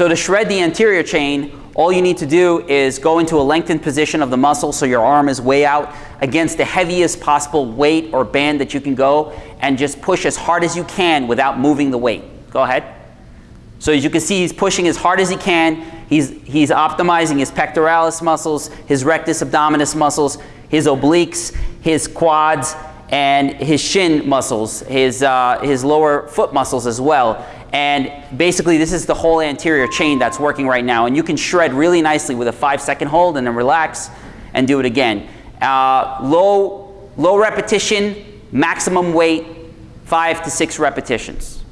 So to shred the anterior chain, all you need to do is go into a lengthened position of the muscle so your arm is way out against the heaviest possible weight or band that you can go and just push as hard as you can without moving the weight. Go ahead. So as you can see, he's pushing as hard as he can. He's, he's optimizing his pectoralis muscles, his rectus abdominis muscles, his obliques, his quads, and his shin muscles, his, uh, his lower foot muscles as well. And basically this is the whole anterior chain that's working right now. And you can shred really nicely with a five second hold and then relax and do it again. Uh, low, low repetition, maximum weight, five to six repetitions.